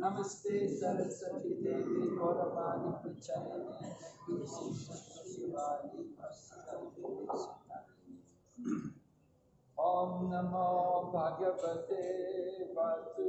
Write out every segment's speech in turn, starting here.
نمستے سرستی دی چائے او نم بگوتے واسطے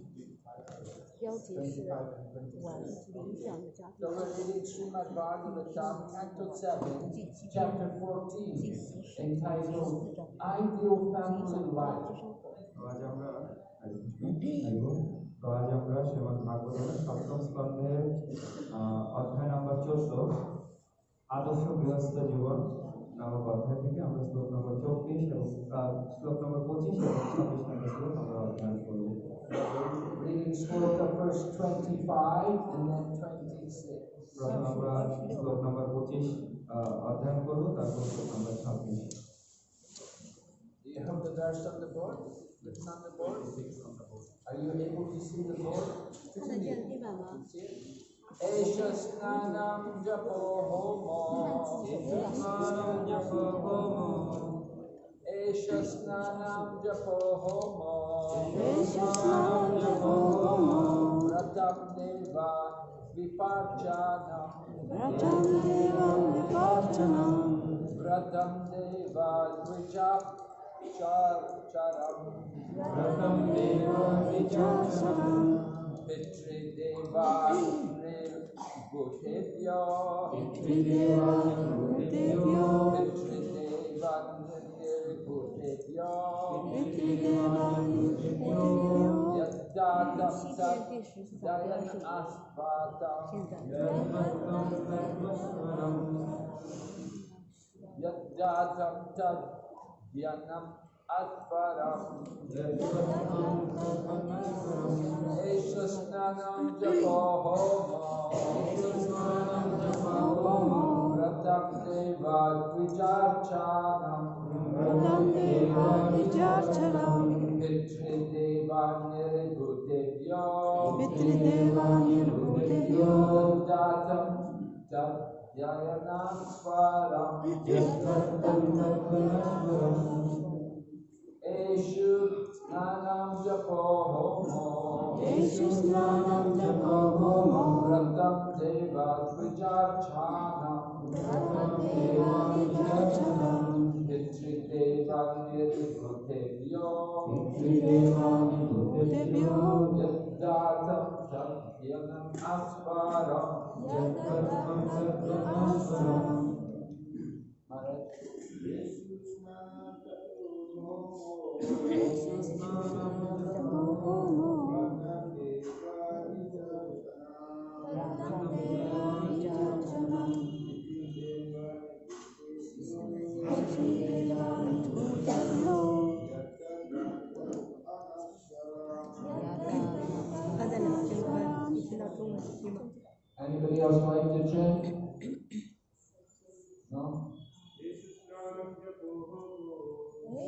标题是 25 and 我 26. 理想的家庭 So we're reading Srimad Bhagavatam, Canto 7, Chapter 14, entitled Ideal Family Life. তো আজ আমরা তো আজ আমরা শ্রীমদ ভাগবতের সপ্তম স্কন্ধের আহ, অধ্যায় নাম্বার চোদ্দ আদর্শ গৃহস্থ জীবন নামক অধ্যায় থেকে আমরা শ্লোক নম্বর চব্বিশ এবং আহ, শ্লোক নম্বর পঁচিশ এবং ছাব্বিশ নম্বর শ্লোক আমরা অধ্যয়ন করব Reading scripture, verse 25 and then 26. প্রথম You have the verse on the board? Written on the board? Are you able to see the board? एष स्नानं Precious Deva Viparchana. Radam Deva Viparchana. Radam Deva Vijap Char Charam. Radam Deva Vijap Charam. Deva Nil Bhutevya. Pitri Deva Bhutevya. Pitri Deva Nil Bhutevya. یجنم atparam. Esha snanam japo homo. Vratam deva dvijachanam. Pitri deva nirbhutebhyo. Datam tat dhyanam svaram. Eshu snanam japo homo. Vratam deva dvijachanam. Pitri deva nirbhutebhyo. Yadatam tat dhyanam asvaram. Maharaj. Anybody else like Wyjaśniajcie cię. No.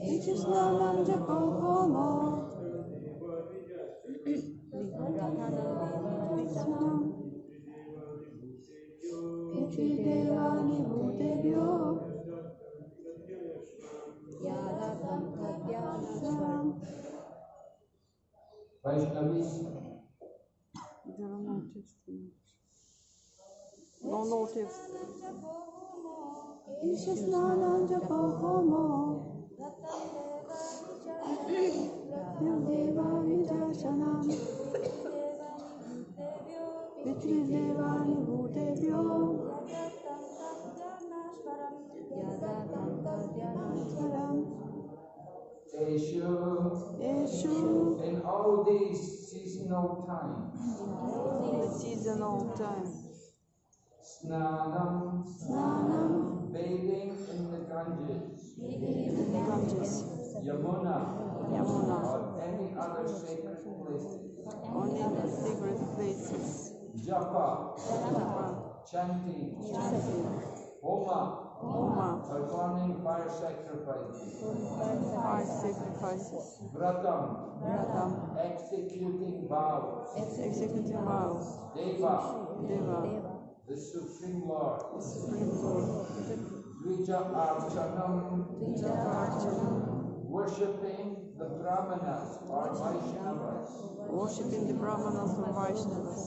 Idź z nami, gdzie pochomo. Pięci devani budebio. Yara kanta dhyana swaram. Vaishnavis. Dharma Chastana. No text. No, no text. Vitridevaani bhutebhyo Eshu. Eshu In all these seasonal times, time. Snanam, Snanam. Bathing in the Ganges, Ganges, Yamuna, Yamuna, or any other sacred places, only the sacred places. Japa, Japa, chanting, chanting, Homa, Homa, performing fire sacrifices, fire sacrifices, Vratam, Vratam, executing vows, executing vows, Deva, Deva, the Supreme Lord. The Supreme Lord. Dvija Archanam. Dvija Archanam. Worshipping the Brahmanas or Vaishnavas. Worshipping the Brahmanas or Vaishnavas.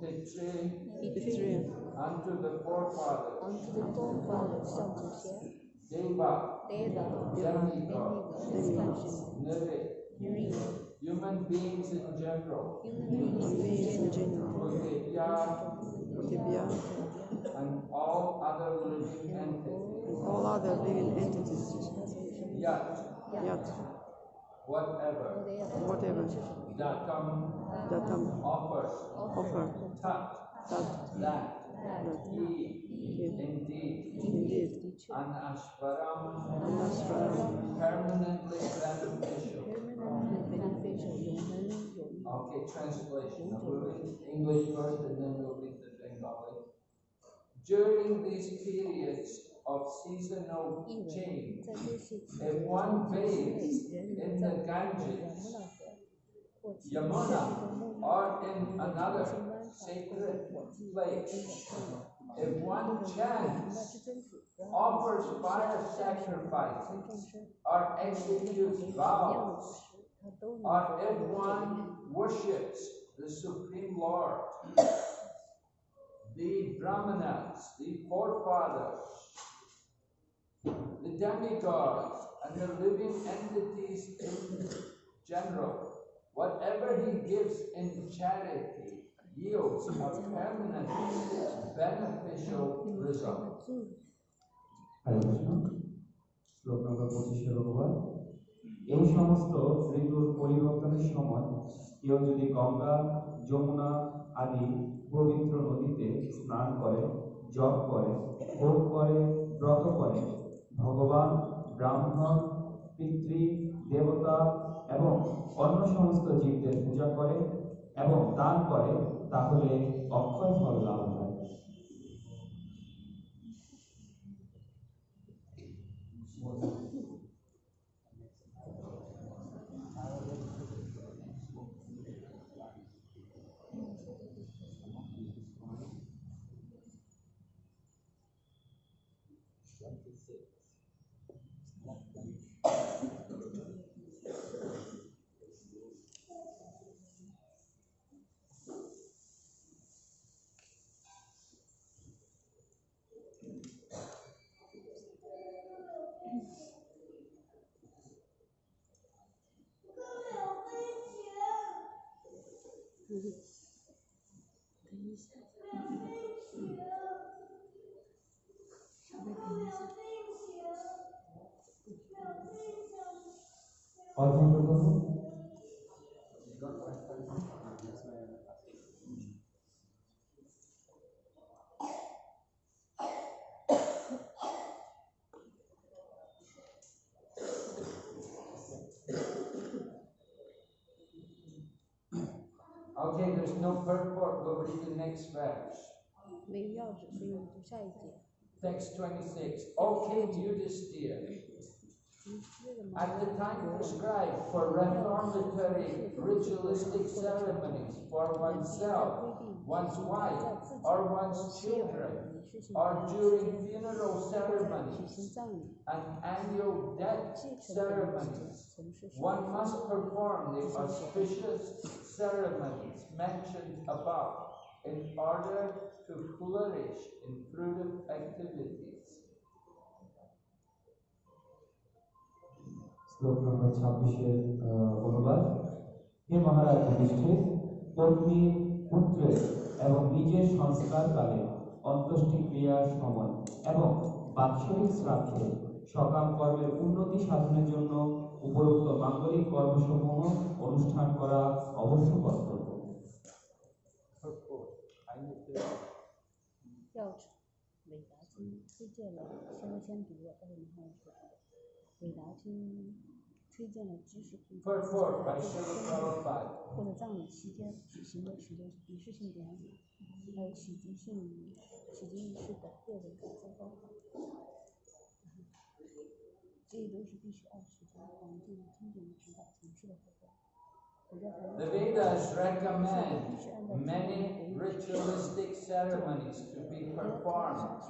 Pitre. Pitre. Unto the forefathers. Unto the forefathers. Deva. Deva. Demigods. Demigods. Nere. Nere human beings in general. Human beings in general tibia, and all other living entities. All other living entities. Yat. Yat. Whatever. Whatever. Datam. Datam. Offer. Offer. Tat. Tat. That. He, indeed, indeed, Anashvaram, Anashvaram, permanently beneficial. Okay, translation. English first, and then we'll be during these periods of seasonal change. If one bathes in the Ganges, Yamuna, or in another sacred place, if one chants, offers fire sacrifices, or executes vows, or if one worships the Supreme Lord, the Brahmanas, the forefathers, the demigods, and the living entities in general, whatever he gives in charity yields a permanent beneficial result. 的助 হরে কৃষ্ণ শ্লোক নম্বর পঁচিশের অনুবাদ এই সমস্ত ঋতুর পরিবর্তনের সময় কেউ যদি গঙ্গা যমুনা আদি পবিত্র নদীতে স্নান করে, জপ করে, ভোগ করে, ব্রত করে। ভগবান, ব্রাহ্মণ, পিতৃ, দেবতা এবং অন্য সমস্ত জীবদের পূজা করে এবং দান করে, তাহলে অক্ষয় ফল লাভ। So. no purport. We'll read the next verse. 没有钥匙，所以我们读下一节。 Text 26. O King Yudhisthira, 这个吗？ at the time prescribed for reformatory ritualistic ceremonies for oneself, one's wife, or one's children, or during funeral ceremonies and annual death ceremonies, one must perform the auspicious ceremonies mentioned above in order to flourish in prudent activity. শ্লোক নম্বর ছাব্বিশের অনুবাদ হে মহারাজ যুধিষ্ঠির পত্নী পুত্রের এবং নিজের সংস্কারকালে অন্ত্যেষ্টি ক্রিয়ার সময় এবং বাৎসরিক শ্রাদ্ধে সকাম কর্মের উন্নতি সাধনের জন্য উপরোক্ত মাঙ্গলিক কর্মসমূহ অনুষ্ঠান করা অবশ্য কর্তব্য। 推荐了，先我先读，待会儿你看我说。韦达金推荐了知识平台 Purport by Srila Prabhupada. 或者葬礼期间举行的许多仪式性典礼，还有洗涤性洗涤仪式等个人改造方法，这些都是必须按时间环境经典的指导从事的活动。我在台湾 The Vedas recommend many ritualistic ceremonies to be performed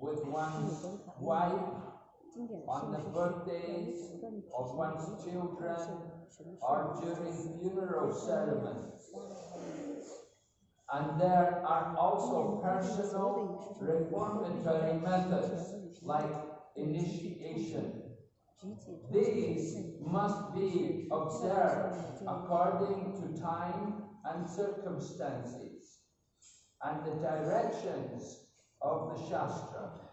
with one's wife, 经典的 on the birthdays of one's children or during funeral ceremonies. And there are also personal reformatory methods like initiation. These must be observed according to time and circumstances and the directions of the Shastra.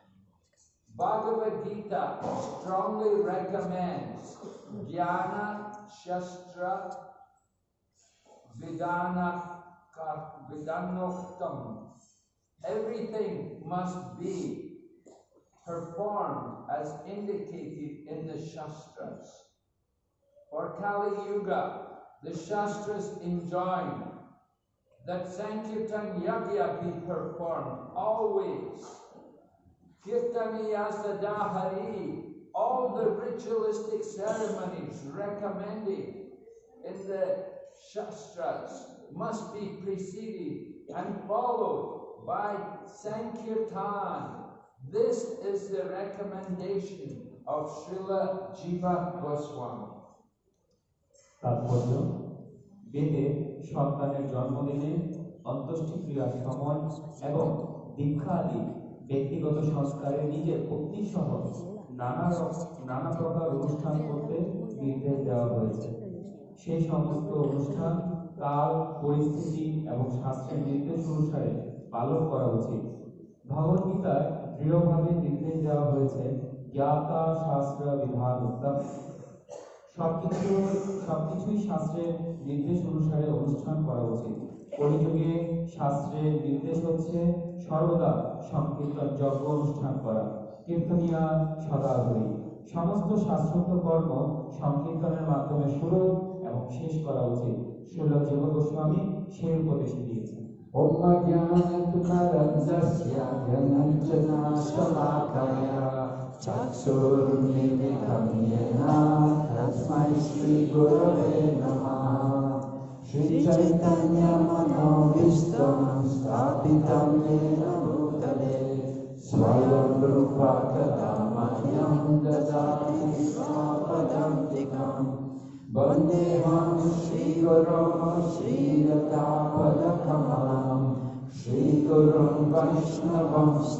Bhagavad Gita strongly recommends Jnana Shastra Vidana Vidanoktam. Everything must be performed as indicated in the Shastras. For Kali Yuga, the Shastras enjoin that Sankirtan Yagya be performed always. Kirtaniya Sadahari, all the ritualistic ceremonies recommended in the Shastras must be preceded and followed by Sankirtan. This is the recommendation of Srila Jiva Goswami. তাৎপর্য বেদে সন্তানের জন্মদিনে অন্ত্যেষ্টিক্রিয়ার সময় এবং দীক্ষা আদি ব্যক্তিগত সংস্কারে নিজের সহ নানা নানা প্রকার অনুষ্ঠান করতে নির্দেশ দেওয়া হয়েছে। সেই সমস্ত অনুষ্ঠান, কাল, পরিস্থিতি এবং শাস্ত্রের নির্দেশ অনুসারে পালন করা উচিত। ভগবদ্গীতায় দৃঢ়ভাবে নির্দেশ দেওয়া হয়েছে, জ্ঞাতা শাস্ত্র বিধান উত্তম। সবকিছু সবকিছুই শাস্ত্রের নির্দেশ অনুসারে অনুষ্ঠান করা উচিত। কলিযুগে শাস্ত্রের নির্দেশ হচ্ছে সর্বদা সংকীর্তন যজ্ঞ অনুষ্ঠান করা, কীর্তনিয়া সদাহরি সমস্ত শাস্ত্রোক্ত কর্ম সংকীর্তনের মাধ্যমে শুরু এবং শেষ করা উচিত। শিল জীব গোস্বামী সেই উপদেশ দিয়েছেন। Om Jnanatunarandasya Gyananjana Shalakaya Chaksurmilitam Yena Tasmai شری چیت من پیت مین موت بندتا فلکم کشن لگ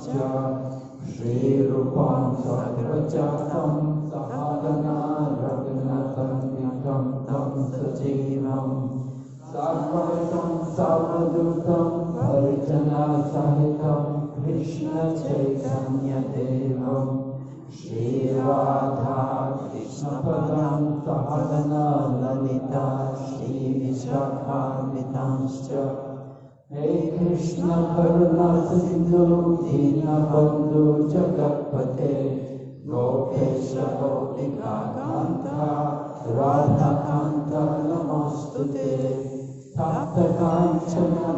سین لے کرپتے گوپیش گوپی کا ردکا نمس ساتھ مو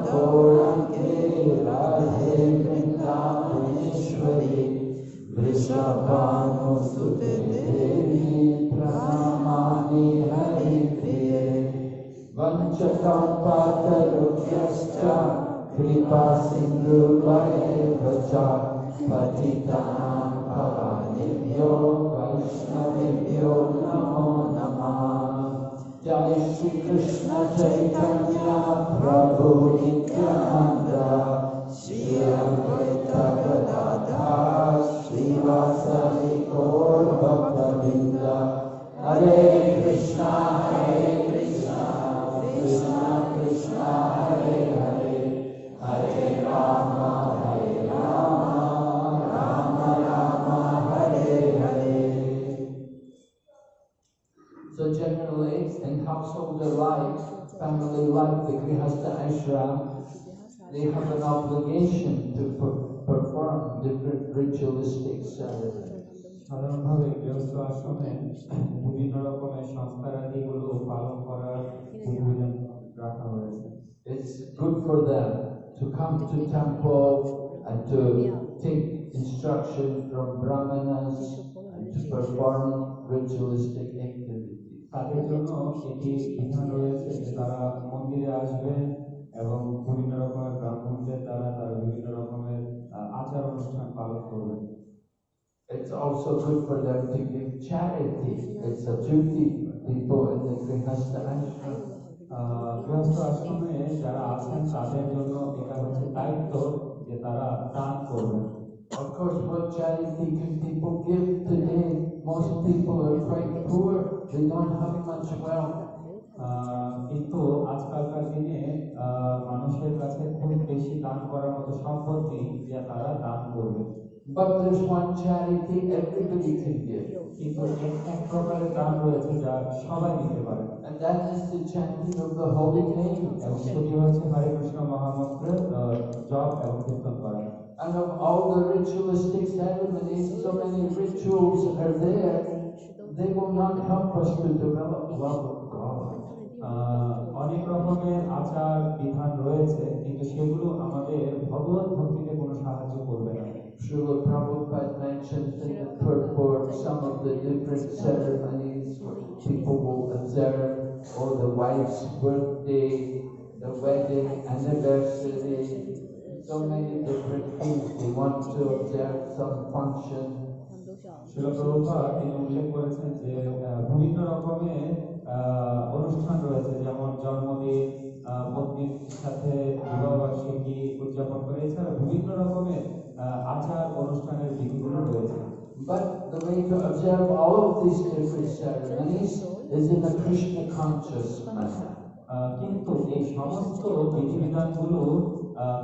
را کریشوری جی شری کشن چیتنیہ پرندا شری واس بک برند ہرے Kishna generally, in householder life, family life, the Grihastha ashram, they have an obligation to per- perform different ritualistic ceremonies. সাধারণভাবে গৃহস্থ আশ্রমে বিভিন্ন রকমের সংস্কারাদিগুলো পালন করার বিধিবিধান রাখা হয়েছে It's good for them to come to temple and to take instruction from brahmanas and to perform ritualistic activities. তাদের জন্য এটি বিধান রয়েছে যে তারা মন্দিরে আসবেন এবং বিভিন্ন রকমের ব্রাহ্মণদের দ্বারা তারা বিভিন্ন রকমের আচার অনুষ্ঠান পালন করবেন It's also good for them to give charity. It's a duty people in the Grihastha ashram. আহ, গৃহস্থ আশ্রমে যারা আছেন তাদের জন্য এটা হচ্ছে দায়িত্ব যে তারা দান করবেন Of course, what charity can people give today? Most people are quite poor, they don't have much wealth. কিন্তু আজকালকার দিনে মানুষের কাছে খুব বেশি দান করার মতো সম্পদ নেই যে তারা দান করবে But there's one charity everybody can give, কিন্তু এক প্রকারের দান রয়েছে যা সবাই নিতে পারে and that is the chanting of the holy name. এবং সেটি হচ্ছে হরে কৃষ্ণ মহামন্ত্রের আহ, জপ এবং কীর্তন করা And of all the ritualistic ceremonies, so many rituals are there, they will not help us to develop love of God. আহ, অনেক রকমের আচার বিধান রয়েছে কিন্তু সেগুলো আমাদের ভগবত ভক্তিতে কোনো সাহায্য করবে না Srila Prabhupada mentioned in the purport some of the different ceremonies where people will observe, oh, the wife's birthday, the wedding anniversary, so many different things. We want to observe some function. শিল প্রভুপাদ তিনি উল্লেখ করেছেন যে বিভিন্ন রকমের অনুষ্ঠান রয়েছে যেমন জন্মদিন পত্নীর সাথে বিবাহবার্ষিকী উদযাপন করে এছাড়া বিভিন্ন রকমের আচার অনুষ্ঠানের দিকগুলো রয়েছে But the way to observe all of these different ceremonies is in a Krishna conscious manner. কিন্তু এই সমস্ত বিধিবিধানগুলো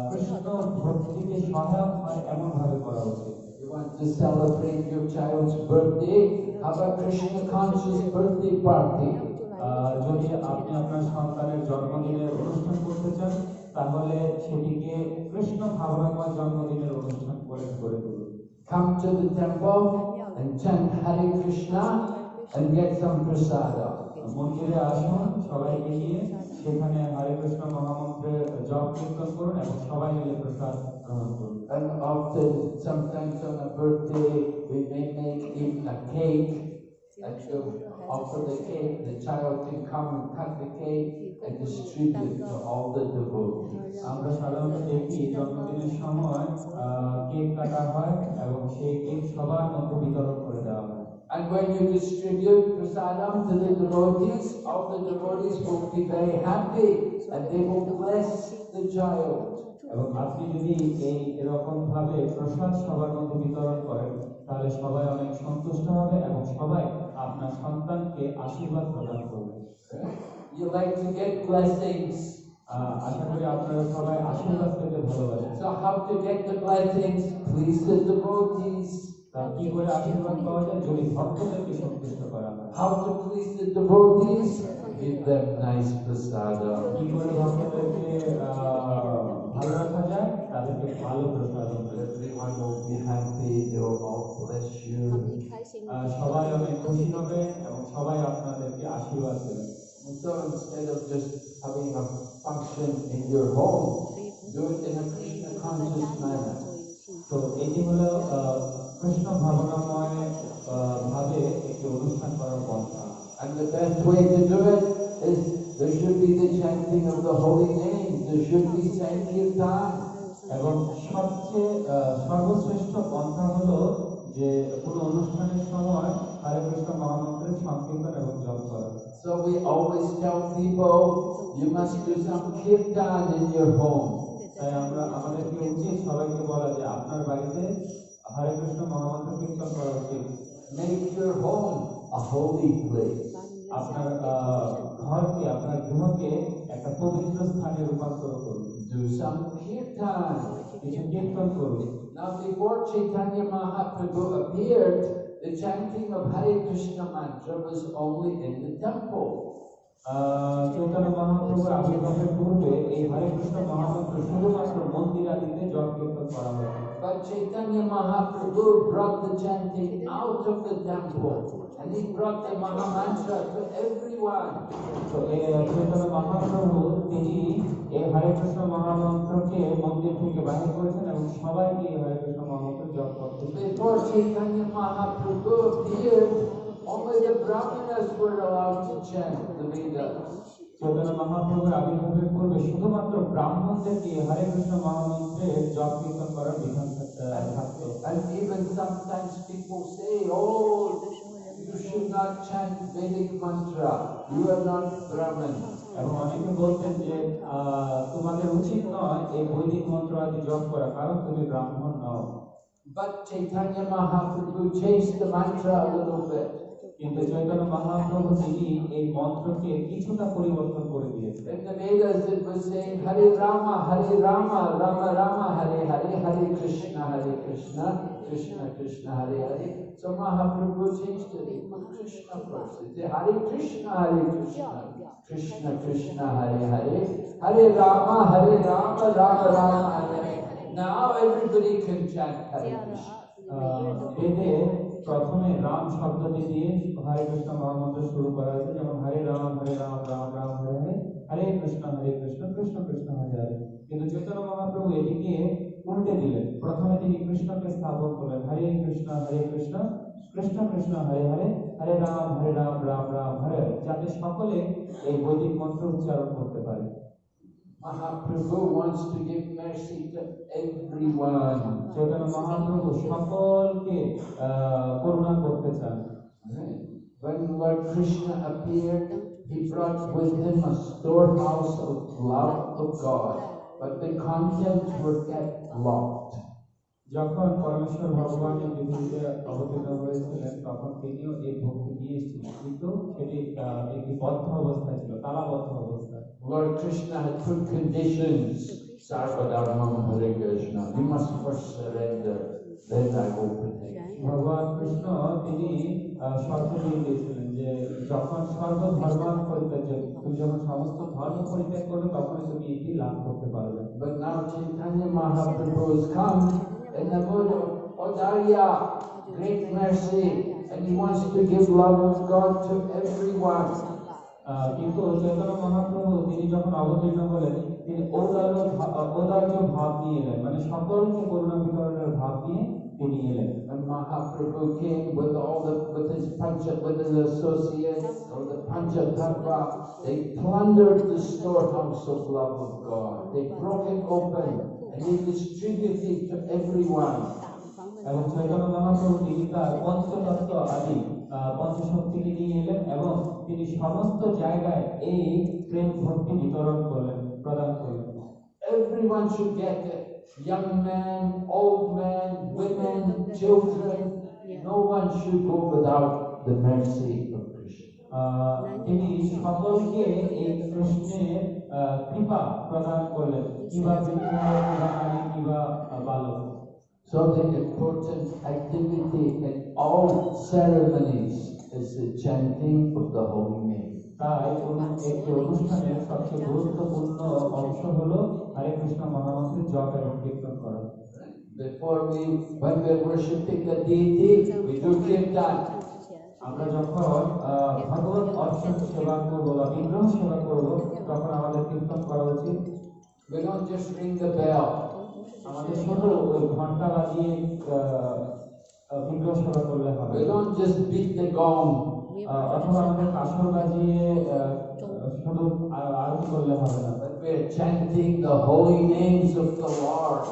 কৃষ্ণ ভক্তিকে সহায়ক হয় এমন ভাবে করা উচিত You want to celebrate your child's birthday, have a Krishna conscious birthday party. যদি আপনি আপনার সন্তানের জন্মদিনের অনুষ্ঠান করতে চান তাহলে সেটিকে কৃষ্ণ ভাবনাময় জন্মদিনের অনুষ্ঠান করে করে তুলুন Come to the temple and chant Hare Krishna and get some prasada. মন্দিরে আসুন সবাইকে নিয়ে সেখানে হরে কৃষ্ণ মহামন্ত্রের জপ কীর্তন করুন এবং সবাই মিলে প্রসাদ গ্রহণ করুন And often, sometimes on a birthday, we may make even a cake. And so after the cake, the child can come and cut the cake and distribute to all the devotees. আমরা সাধারণত দেখি জন্মদিনের সময় cake কাটা হয় এবং সেই cake সবার মধ্যে বিতরণ করে দেওয়া হয় And when you distribute prasadam to the devotees, all the devotees will be very happy and they will bless the child. এবং আপনি যদি এই এরকম ভাবে প্রসাদ সবার মধ্যে বিতরণ করেন তাহলে সবাই অনেক সন্তুষ্ট হবে এবং সবাই আপনার সন্তানকে আশীর্বাদ প্রদান করবে You like to get blessings. আহ, আশা করি আপনারা সবাই আশীর্বাদ পেতে ভালোবাসেন So how to get the blessings? Please the devotees. How to please the devotees? give them nice prasada everyone will be happy they will all bless you. Uh, সবাই অনেক so instead of just having a function in your home do it in a Krishna conscious manner. so এটি কৃষ্ণ ভাবনাময় ভাবে একটি অনুষ্ঠান করার পন্থা And the best way to do it is there should be the chanting of the holy name. There should be Sankirtan. এবং সবচেয়ে সর্বশ্রেষ্ঠ পন্থা হলো যে কোনো অনুষ্ঠানের সময় হরে কৃষ্ণ মহামন্ত্রের সংকীর্তন এবং জপ করা So we always tell people you must do some kirtan in your home. তাই আমরা আমাদেরকে উচিত সবাইকে বলা যে আপনার বাড়িতে হরে কৃষ্ণ মহামন্ত্র কীর্তন করা উচিত Make your home a holy place. আপনার ঘরকে আপনার গৃহকে একটা পবিত্র স্থানে রূপান্তর করুন Do some kirtan. কিছু কীর্তন করুন Now before Chaitanya Mahaprabhu appeared, the chanting of Hare Krishna mantra was only in the temple. Chaitanya মহাপ্রভুর আবির্ভাবের পূর্বে এই হরে কৃষ্ণ মহামন্ত্র শুধুমাত্র মন্দির আদিতে জপ কীর্তন করা হতো But Chaitanya Mahaprabhu brought the chanting out of the temple and he brought the Mahamantra to everyone. তো এই চৈতন্য মহাপ্রভু তিনি এই হরে কৃষ্ণ মহামন্ত্রকে মন্দির থেকে বাহির করেছেন এবং সবাইকে এই হরে কৃষ্ণ মহামন্ত্র জপ করতে Before Chaitanya Mahaprabhu appeared, only the Brahmanas were allowed to chant the Vedas. Chaitanya মহাপ্রভুর আবির্ভাবের পূর্বে শুধুমাত্র ব্রাহ্মণদেরকে হরে কৃষ্ণ মহামন্ত্রে জপ কীর্তন করার বিধান থাকতে ব্রাহ্মণ নাইথান্য মহাপ্রভু চেষ্ট মন্ত্র কিন্তু চৈতন্য মহাপ্রভু তিনি এই মন্ত্রকে কিছুটা পরিবর্তন করে দিয়েছেন Krishna Krishna Hare Hare Hare Ram Hare Ram Ram Ram Hare now everybody can chant Hare Krishna প্রথমে রাম শব্দটি দিয়ে হরে কৃষ্ণ মহামন্ত্র শুরু করা হয়েছে যেমন হরে রাম হরে রাম রাম রাম হরে হরে হরে কৃষ্ণ হরে কৃষ্ণ কৃষ্ণ কৃষ্ণ হরে হরে কিন্তু চৈতন্য মহাপ্রভু এটিকে উল্টে দিলেন। প্রথমে তিনি কৃষ্ণকে স্থাপন করলেন। হরে কৃষ্ণ হরে কৃষ্ণ কৃষ্ণ কৃষ্ণ হরে হরে হরে রাম হরে রাম রাম রাম হরে যাতে সকলে এই বৈদিক মন্ত্র উচ্চারণ করতে পারে। Mahaprabhu wants to give mercy to everyone. Chaitanya Mahaprabhu সকলকে করুণা করতে চান। Right. When Lord Krishna appeared, he brought with him a storehouse of love of God, but the contents were kept locked. যখন পরমেশ্বর ভগবান এই পৃথিবীতে অবতীর্ণ হয়েছিলেন তখন তিনিও এই ভক্তি নিয়ে এসেছিলেন কিন্তু সেটি আহ, একটি বদ্ধ অবস্থায় ছিল তালাবদ্ধ অবস্থায় Lord Krishna had put conditions. Sarvadharmam Hare Krishna. You must first surrender, then I open it. 全 ভগবান কৃষ্ণ তিনি আহ, শর্ত দিয়ে দিয়েছিলেন যে যখন সর্বধর্মান পরিত্যাগ তুমি যখন সমস্ত ধর্ম পরিত্যাগ করবে তখনই তুমি এটি লাভ করতে পারবে। But now Chaitanya Mahaprabhu has come in the mood of Odarya, great mercy, and he wants to give love of God to everyone. কিন্তু চৈতন্য মহাপ্রভু তিনি যখন অবতীর্ণ হলেন তিনি ঔদার্য ভাব নিয়ে এলেন। মানে সকলকে করুণা বিতরণের ভাব নিয়ে তিনি এলেন। Mahaprabhu came with all the with his Panchalinda associates or the Panchatattva. They plundered the storehouse of love of God. They broke it open and they distributed it to everyone. এবং চৈতন্য মহাপ্রভু তিনি তার পঞ্চতত্ত্ব আদি পঞ্চশক্তিকে নিয়ে এলেন এবং তিনি সমস্ত জায়গায় এই প্রেম ভক্তি বিতরণ করলেন প্রদান করলেন Everyone should get it Young men, old men, women, children. No one should go without the mercy of Krishna. আহ, তিনি সকলকে এই কৃষ্ণের আহ, কৃপা প্রদান করলেন কিবা বৃদ্ধ কিবা নারী কিবা আহ, বালক So the important activity in all ceremonies is the chanting of the holy name. তাই অনু- একটি অনুষ্ঠানের সবচেয়ে গুরুত্বপূর্ণ অংশ হলো হরে কৃষ্ণ মহামন্ত্রে জপ এবং কীর্তন করো Before we, when we are worshipping the deity, we do kirtan. আমরা যখন ভগবান অর্চন সেবা করব বা বিগ্রহ সেবা করব তখন আমাদের কীর্তন করা উচিত We don't just ring the bell. আমাদের ছোট ওই ঘণ্টা বাজিয়ে বিগ্রহ সেবা করলে হবে We don't just beat the gong. অথবা আমাদের কাঁসর বাজিয়ে করলে হবে না chanting the holy names of the lord.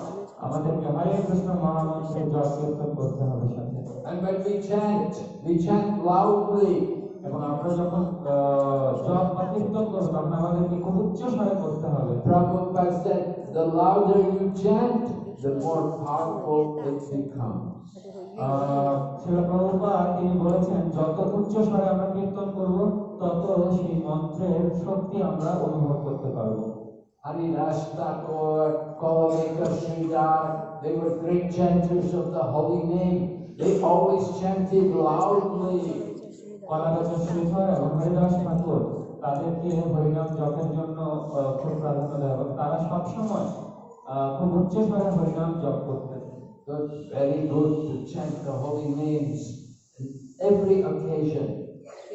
আমাদেরকে হরে কৃষ্ণ মহামন্ত্র জপ কীর্তন করতে হবে সাথে। And when we chant we chant loudly. এবং আমরা যখন জপ বা কীর্তন করব আমাদেরকে খুব উচ্চ স্বরে করতে হবে। Prabhupada said the louder you chant the more powerful it becomes. শিল প্রভুপাদ তিনি বলেছেন যত উচ্চ স্বরে আমরা কীর্তন করব তত সেই মন্ত্রের শক্তি আমরা অনুভব করতে পারব Hari Ras Thakur, Kalaveka Sridhar, they were great chanters of the holy name. They always chanted loudly. কলাগত Sridhar এবং হরিদাস ঠাকুর তাদেরকে হরিনাম জপের জন্য খুব প্রাধান্য দেয় এবং তারা সবসময় খুব উচ্চ স্বরে হরিনাম জপ করতেন very good to chant the holy names in every occasion.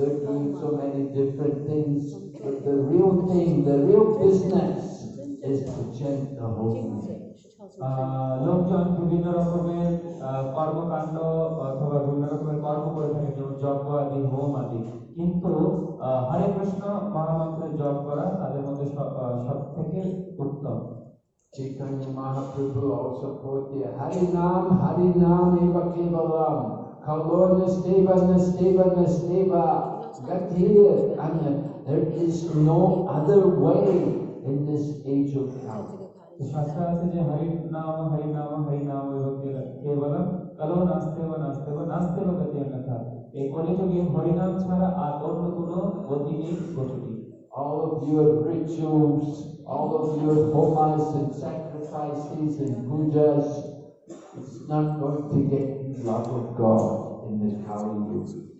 They're doing so many different things, but the real thing, the real business is to change the whole thing. লোকজন বিভিন্ন রকমের কর্মকাণ্ড অথবা বিভিন্ন রকমের কর্ম করে থাকে যেমন যজ্ঞ আদি হোম আদি কিন্তু হরে কৃষ্ণ মহামন্ত্রের জপ করা তাদের মধ্যে সব থেকে উত্তম Chaitanya Mahaprabhu also quote the Hari Nam Hari Nam Eva Kevalam Kalor Nasteva Nasteva Nasteva God here. I mean, there is no other way in this age of now. ಶಾಸ್ತ್ರಾರ್ಥ जे हरि नाम हरि नाम All of your rituals, all of your homas and sacrifices and pujas, it's not going to get you love of God in this Kali Yuga.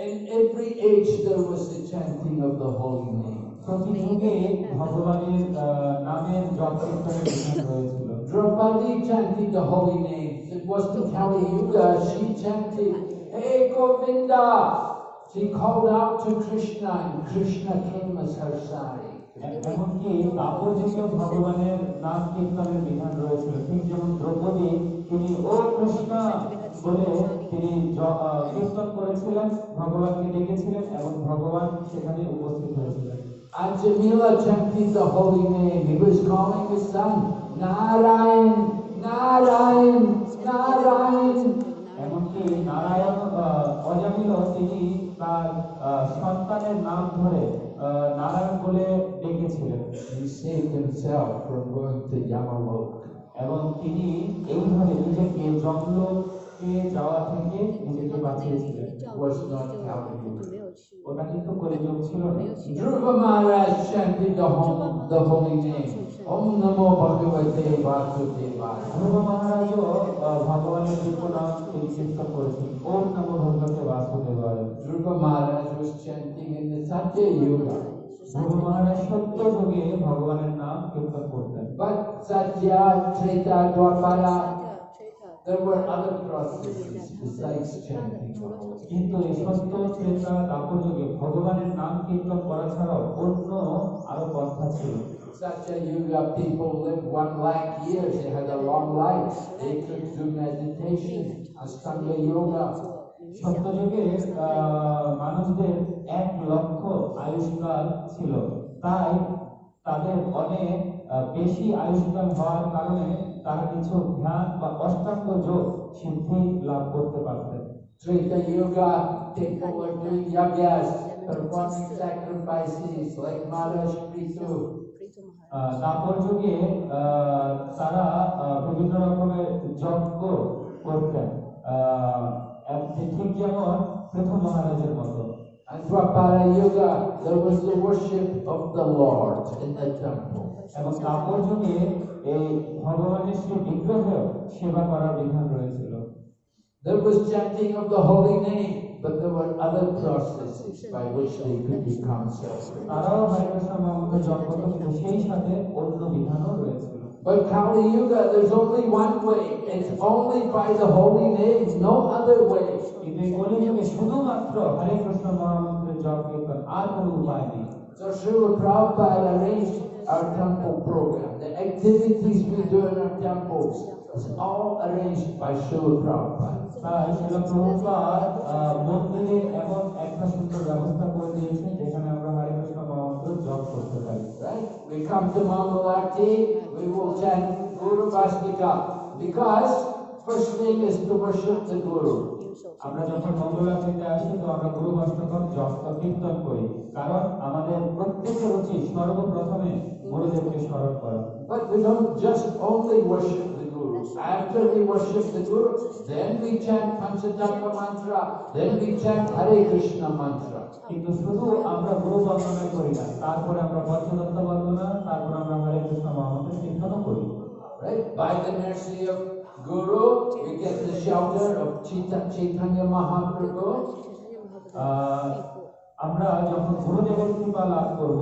In every age there was the chanting of the holy name. প্রতি যুগে ভগবানের আহ, নামের জপ কীর্তনের বিধান রয়েছিল Draupadi chanted the holy names. It wasn't Kali Yuga, she chanted, Hey Govinda! She called out to Krishna and Krishna came as her sari. এ- এমনকি তাপর যুগেও ভগবানের নাম কীর্তনের বিধান রয়েছিল ঠিক যেমন দ্রৌপদী তিনি ও কৃষ্ণ বলে তিনি কীর্তন করেছিলেন ভগবানকে ডেকেছিলেন এবং ভগবান সেখানে উপস্থিত হয়েছিলেন And Jamila chanted the holy name. He was calling his son, Narayan, Narayan, Narayan. এমনকি নারায়ণ অজামিল তিনি তার সন্তানের নাম ধরে নারায়ণ বলে ডেকেছিলেন He saved himself from going to Yamalok. এবং তিনি এইভাবে নিজেকে পেয়ে যাওয়া থেকে নিজেকে বাঁচিয়েছিলেন was not helping ওটা কিন্তু করে যোগ ছিল না ধ্রুব মহারাজ শান্তি দহম দহমিনে ওম নমো ভগবতে বাসুদেবায় ধ্রুব মহারাজ ভগবানের রূপ নাম পরিচিত করেছেন ওম নমো ভগবতে বাসুদেবায় ধ্রুব মহারাজ শান্তি chanting in the ধ্রুব মহারাজ সত্য যুগে ভগবানের নাম কীর্তন করতেন বাট সত্য Treta দ্বাপারা there were other processes besides chanting. কিন্তু এই সত্য ত্রেতা দাপর যুগে ভগবানের নাম কীর্তন করা ছাড়াও অন্য আরও পন্থা ছিল Satya Yuga people lived one lakh years. They had a long life. They could do meditation, Astanga Yoga. 冥 সত্য 想。যুগে আহ, মানুষদের এক লক্ষ আয়ুষ্কাল ছিল তাই তাদের অনেক বেশি আয়ুষ্কাল হওয়ার কারণে তারা কিছু ধ্যান বা অষ্টাঙ্গ যোগ সিদ্ধি লাভ করতে পারতেন। Treta yoga take over doing বিভিন্ন রকমের যজ্ঞ করতেন। ঠিক যেমন প্রথম মহারাজের মতো। এবং তারপর যুগে এই ভগবানের সেই বিগ্রহের সেবা করার বিধান রয়েছিল There was chanting of the holy name, but there were other processes by which they could become self-reliant. তারাও হরে কৃষ্ণ মহামন্ত্র জপ করত কিন্তু সেই সাথে অন্য বিধানও রয়েছিল But Kali Yuga, there's only one way. It's only by the holy name, no other way. কিন্তু এই কলিযুগে শুধুমাত্র হরে কৃষ্ণ মহামন্ত্রের জপ কীর্তন আর কোনো উপায় নেই So Srila Prabhupada arranged our temple program. Activities we do in our temples is all arranged by Srila Prabhupada. তাই শিল প্রভুপাদ মন্দিরে এমন একটা সুন্দর ব্যবস্থা করে দিয়েছেন যেখানে আমরা হরে কৃষ্ণ মহামন্ত্র জপ করতে পারি Right? We come to Mangalarti, we will chant Guru Vastika because first thing is to worship the Guru. আমরা যখন মঙ্গলাচরিতে আসি তো আমরা গুরু অষ্টকম জপ কীর্তন করি কারণ আমাদের প্রত্যেকের উচিত সর্বপ্রথমে গুরুদেবকে স্মরণ করো But we don't just only worship the Guru. After we worship the Guru, then we chant Panchatattva mantra, then we chant Hare Krishna mantra. কিন্তু শুধু আমরা গুরু বন্দনা করি না তারপরে আমরা পঞ্চদত্ত বন্দনা তারপরে আমরা হরে কৃষ্ণ মহামন্ত্র কীর্তনও করি Right? By the mercy of Guru, we get the shelter of Chaitanya Mahaprabhu. আমরা যখন গুরুদেবের কৃপা লাভ করব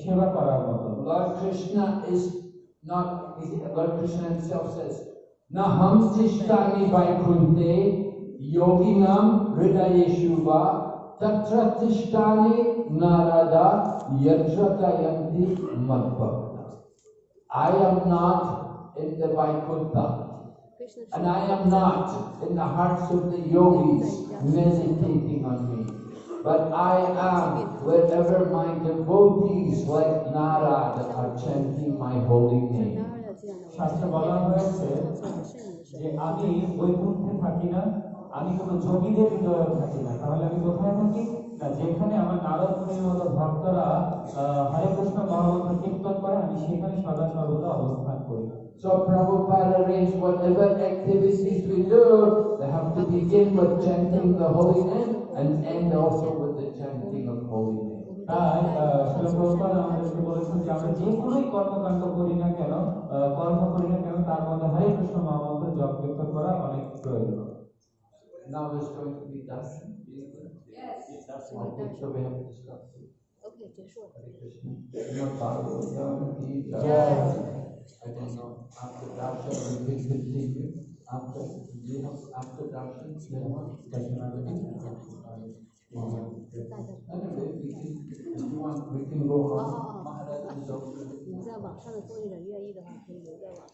সেবা করার মতো Lord Krishna is not, Lord Krishna himself says, Naham tishtani vaikunte yoginam hridayeshuva tatra tishtani narada yatratayanti madbhakta. I am not in the Vaikuntha ，Krishna and I am not in the hearts of the yogis meditating on me. But I am wherever my devotees like Narada are chanting my holy name. শাস্ত্রে বলা হয়েছে যে আমি বৈকুণ্ঠে থাকি না আমি কোনো যোগীদের হৃদয়ে থাকি না। তাহলে আমি কোথায় থাকি? না যেখানে আমার নারদ মতো ভক্তরা হরে কৃষ্ণ মহামন্ত্র কীর্তন করে আমি সেখানে সদা সর্বদা অবস্থান করি। So Prabhupada arranged whatever activities we do, they have to begin with chanting the holy name. and end also with the chanting of holy name. তাই শিলপ্রপাদ আমাদেরকে বলেছেন যে আমরা যে কোনোই কর্মকাণ্ড করি না কেন কর্ম করি না কেন তার মধ্যে হরে কৃষ্ণ মহামন্ত্র জপ কীর্তন করা অনেক প্রয়োজন Now it's going to be done. Yes. So we have discussed it. Okay, sure. Hare Krishna. Not Bhagavad Gita. I don't know. After darshan, we will continue. After, after darshan, then what? 哦哦哦。你们在网上的作业人愿意的话可以留在网上。